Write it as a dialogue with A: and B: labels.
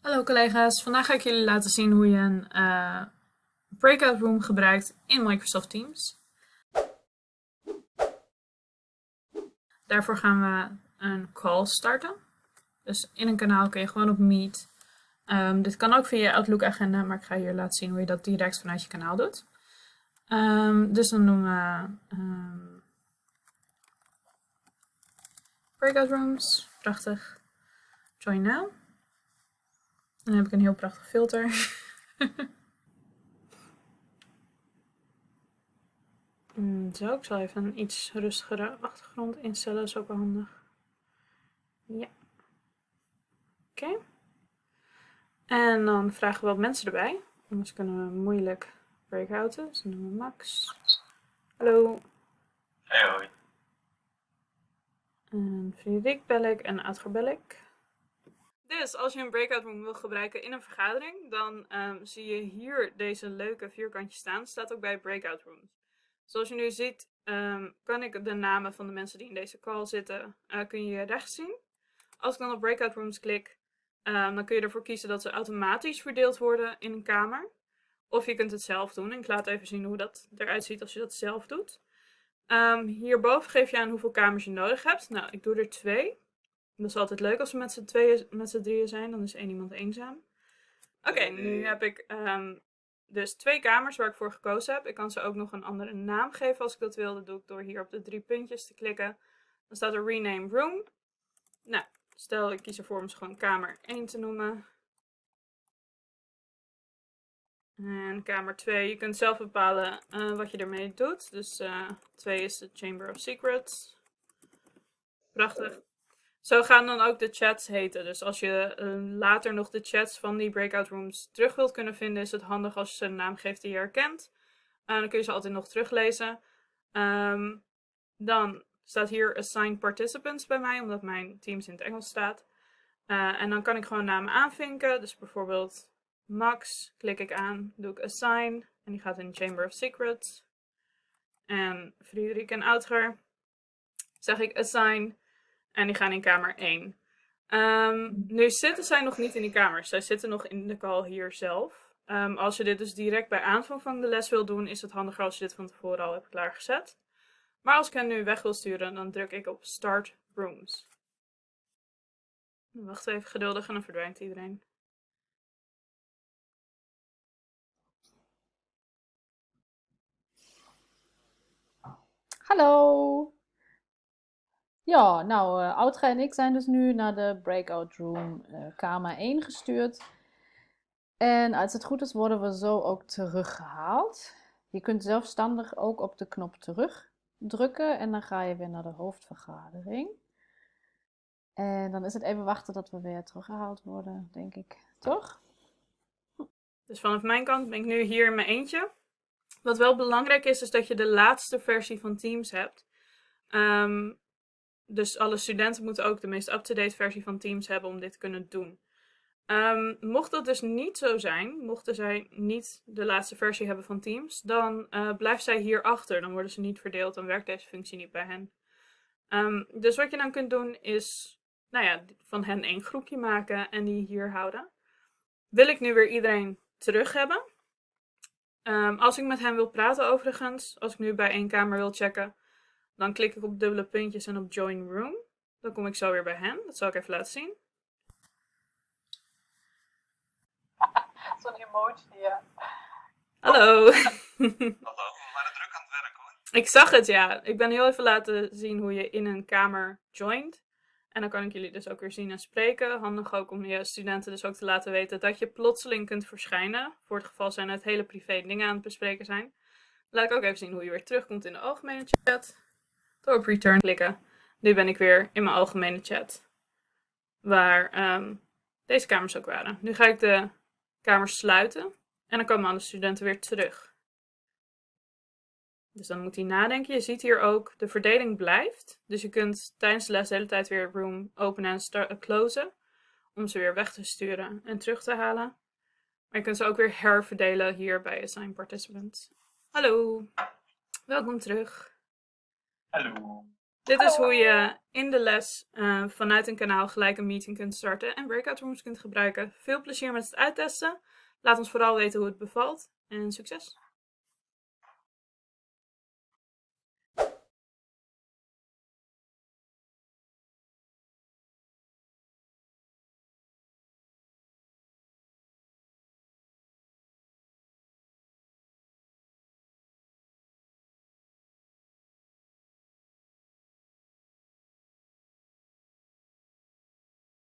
A: Hallo collega's, vandaag ga ik jullie laten zien hoe je een uh, breakout room gebruikt in Microsoft Teams. Daarvoor gaan we een call starten. Dus in een kanaal kun je gewoon op Meet. Um, dit kan ook via je Outlook agenda, maar ik ga je laten zien hoe je dat direct vanuit je kanaal doet. Um, dus dan doen we um, breakout rooms, prachtig. Join now. Dan heb ik een heel prachtig filter. Hmm, zo, ik zal even een iets rustigere achtergrond instellen, dat is ook wel handig. Ja. Oké. En dan vragen we wat mensen erbij, anders kunnen we moeilijk breakouten. Dus dan doen we Max. Hallo.
B: Hey hoi.
A: En Frederik bel ik en Adger bel ik. Dus als je een breakout room wil gebruiken in een vergadering, dan um, zie je hier deze leuke vierkantjes staan. Staat ook bij breakout rooms. Zoals je nu ziet, um, kan ik de namen van de mensen die in deze call zitten, uh, kun je rechts zien. Als ik dan op breakout rooms klik, um, dan kun je ervoor kiezen dat ze automatisch verdeeld worden in een kamer. Of je kunt het zelf doen. En ik laat even zien hoe dat eruit ziet als je dat zelf doet. hierboven geef je aan hoeveel kamers je nodig hebt. Nou, ik doe er twee. Dat is altijd leuk als we met z'n tweeën, met z'n drieën zijn. Dan is één iemand eenzaam. Oké, nu heb ik um, dus twee kamers waar ik voor gekozen heb. Ik kan ze ook nog een andere naam geven als ik dat wil. Dat doe ik door hier op de drie puntjes te klikken. Dan staat er Rename Room. Nou, stel ik kies ervoor om ze gewoon kamer 1 te noemen. En kamer 2, je kunt zelf bepalen uh, wat je ermee doet. Dus uh, 2 is de Chamber of Secrets. Prachtig. Zo gaan dan ook de chats heten. Dus als je uh, later nog de chats van die breakout rooms terug wilt kunnen vinden, is het handig als je ze een naam geeft die je herkent. Uh, dan kun je ze altijd nog teruglezen. Um, dan staat hier assign participants bij mij, omdat mijn Teams in het Engels staat. Uh, en dan kan ik gewoon namen aanvinken. Dus bijvoorbeeld Max, klik ik aan, doe ik assign. En die gaat in Chamber of Secrets. En Frederik en Outger, zeg ik assign. En die gaan in kamer 1. Um, ehm, nu zitten zij nog niet in die kamers. Zij zitten nog in de call hier zelf. Um, als je dit dus direct bij aanvang van de les wil doen, is het handiger als je dit van tevoren al hebt klaargezet. Maar als ik hen nu weg wil sturen, dan druk ik op Start Rooms. Wacht even geduldig en dan verdwijnt iedereen.
C: Hallo! Ja, nou, uh, en ik zijn dus nu naar de breakout room uh, kamer 1 gestuurd. En als het goed is, worden we zo ook teruggehaald. Je kunt zelfstandig ook op de knop terug drukken en dan ga je weer naar de hoofdvergadering. En dan is het even wachten tot we weer teruggehaald worden, denk ik. Toch?
A: Dus vanaf mijn kant ben ik nu hier in mijn eentje. Wat wel belangrijk is, is dat je de laatste versie van Teams hebt. Um, dus alle studenten moeten ook de meest up-to-date versie van Teams hebben om dit te kunnen doen. Um, mocht dat dus niet zo zijn, mochten zij niet de laatste versie hebben van Teams, dan uh, blijft zij hier achter. Dan worden ze niet verdeeld, dan werkt deze functie niet bij hen. Um, dus wat je dan kunt doen is, nou ja, van hen één groepje maken en die hier houden. Wil ik nu weer iedereen terug hebben? Um, als ik met hen wil praten overigens, als ik nu bij één kamer wil checken, dan klik ik op dubbele puntjes en op Join Room. Dan kom ik zo weer bij hen. Dat zal ik even laten zien.
D: Zo'n emoji, ja.
A: Hallo.
B: Hallo, we waren druk aan het werk hoor.
A: Ik zag het, ja. Ik ben heel even laten zien hoe je in een kamer joint. En dan kan ik jullie dus ook weer zien en spreken. Handig ook om je studenten dus ook te laten weten dat je plotseling kunt verschijnen. Voor het geval zijn het hele privé dingen aan het bespreken zijn. Laat ik ook even zien hoe je weer terugkomt in de algemene chat door op return klikken. Nu ben ik weer in mijn algemene chat. Waar um, deze kamers ook waren. Nu ga ik de kamers sluiten. En dan komen alle studenten weer terug. Dus dan moet hij nadenken. Je ziet hier ook, de verdeling blijft. Dus je kunt tijdens de les de hele tijd weer room openen en closen. Om ze weer weg te sturen en terug te halen. Maar je kunt ze ook weer herverdelen hier bij Assign Participants. Hallo, welkom terug.
B: Hallo.
A: Dit is hoe je in de les eh, vanuit een kanaal gelijk een meeting kunt starten en breakout rooms kunt gebruiken. Veel plezier met het uittesten. Laat ons vooral weten hoe het bevalt en succes!